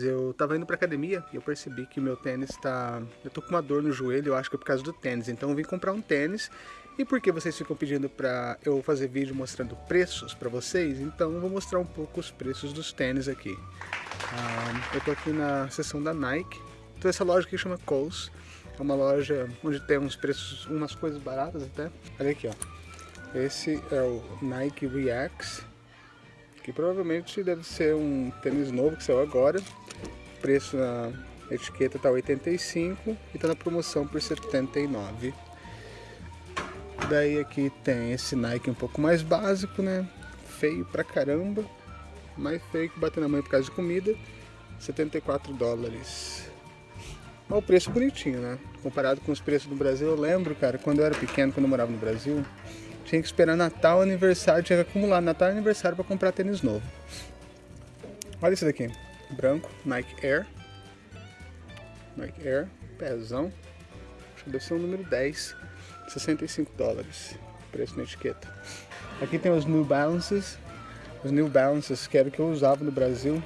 Eu tava indo pra academia e eu percebi que meu tênis tá... Eu tô com uma dor no joelho, eu acho que é por causa do tênis. Então eu vim comprar um tênis. E porque vocês ficam pedindo pra eu fazer vídeo mostrando preços pra vocês, então eu vou mostrar um pouco os preços dos tênis aqui. Eu tô aqui na seção da Nike. Então essa loja aqui chama Kohl's. É uma loja onde tem uns preços, umas coisas baratas até. Olha aqui, ó. Esse é o Nike Reacts que provavelmente deve ser um tênis novo que saiu agora. Preço na etiqueta tá 85 e tá na promoção por 79. Daí aqui tem esse Nike um pouco mais básico, né? Feio pra caramba. Mais feio que bater na mãe por causa de comida. 74 dólares. Mas o preço bonitinho, né? Comparado com os preços do Brasil, eu lembro, cara, quando eu era pequeno, quando eu morava no Brasil, tinha que esperar Natal, aniversário, tinha que acumular Natal e aniversário para comprar tênis novo. Olha esse daqui, branco, Nike Air. Nike Air, pezão. Acho que deve ser o número 10, 65 dólares, preço na etiqueta. Aqui tem os New Balances, os New Balances que era o que eu usava no Brasil.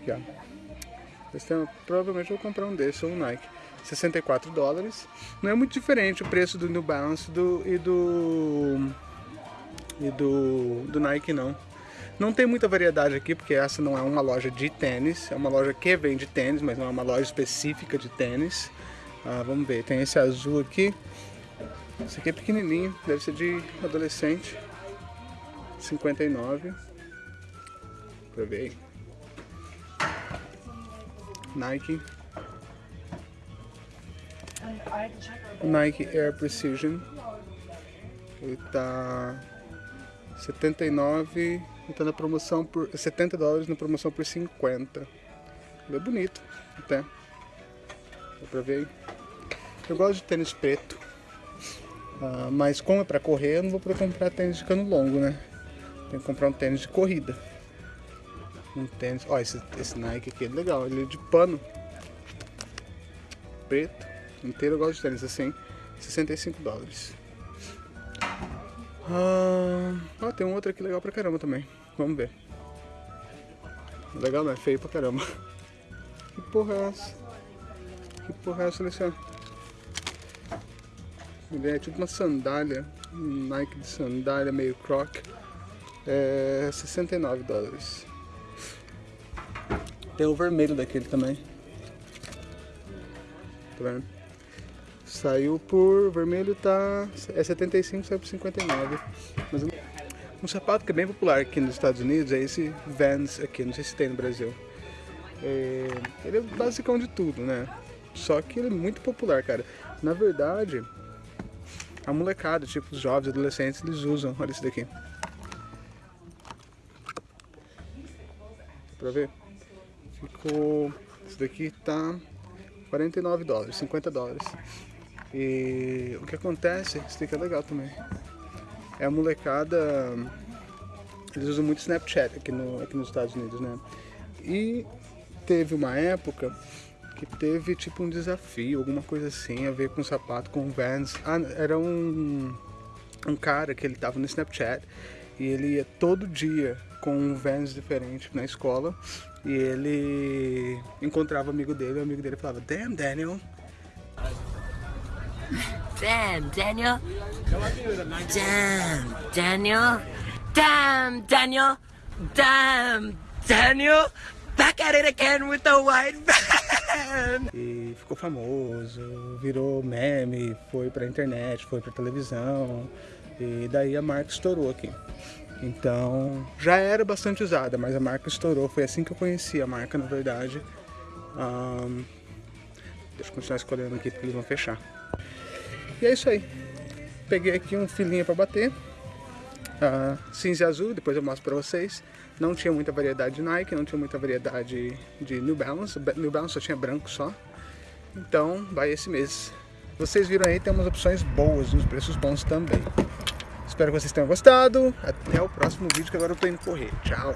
Aqui, ó. Tem, provavelmente vou comprar um desses, um Nike. 64 dólares. Não é muito diferente o preço do New Balance do, e do e do, do Nike não. Não tem muita variedade aqui, porque essa não é uma loja de tênis, é uma loja que vende tênis, mas não é uma loja específica de tênis. Ah, vamos ver, tem esse azul aqui, esse aqui é pequenininho, deve ser de adolescente, 59, pra ver Nike, Nike Air Precision. Ele tá 79 e tá na promoção por 70 dólares na promoção por 50. Ele é bonito até. Dá pra ver aí. Eu gosto de tênis preto. Uh, mas como é pra correr, eu não vou poder comprar tênis de cano longo, né? Tem que comprar um tênis de corrida. Um tênis. Ó, esse, esse Nike aqui é legal, ele é de pano. Preto inteiro eu gosto de tênis assim, 65 dólares. Ah, ó, tem um outro aqui legal pra caramba também. Vamos ver. Legal, não é feio pra caramba. Que porra é essa? Que porra é essa, Alexandre? Ele é tipo uma sandália, um Nike de sandália meio croc. É 69 dólares. Tem o vermelho daquele também. Tá vendo? Saiu por vermelho tá é 75, saiu por 59. Mas um sapato que é bem popular aqui nos Estados Unidos é esse Vans aqui, não sei se tem no Brasil. É, ele é basicão de tudo, né? Só que ele é muito popular, cara. Na verdade, a molecada, tipo os jovens, adolescentes, eles usam. Olha esse daqui. Pra ver? Ficou... Esse daqui tá 49 dólares, 50 dólares. E o que acontece, isso aqui é legal também, é a molecada, eles usam muito Snapchat aqui, no, aqui nos Estados Unidos, né? E teve uma época que teve tipo um desafio, alguma coisa assim, a ver com sapato, com Vans. Ah, era um, um cara que ele tava no Snapchat e ele ia todo dia com um Vans diferente na escola e ele encontrava o amigo dele e o amigo dele falava Damn Daniel, Damn, Daniel. Damn, Daniel. Damn, Daniel. Damn, Daniel. Back at it again with the white van. E ficou famoso, virou meme, foi pra internet, foi pra televisão. E daí a marca estourou aqui. Então, já era bastante usada, mas a marca estourou. Foi assim que eu conheci a marca, na verdade. Um, deixa eu continuar escolhendo aqui porque eles vão fechar. E é isso aí. Peguei aqui um filinho para bater. Uh, cinza e azul, depois eu mostro para vocês. Não tinha muita variedade de Nike, não tinha muita variedade de New Balance. New Balance só tinha branco só. Então, vai esse mês. Vocês viram aí, tem umas opções boas, uns preços bons também. Espero que vocês tenham gostado. Até o próximo vídeo, que agora eu tô indo correr. Tchau!